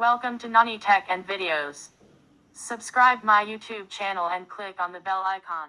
Welcome to Nani Tech and Videos. Subscribe my YouTube channel and click on the bell icon.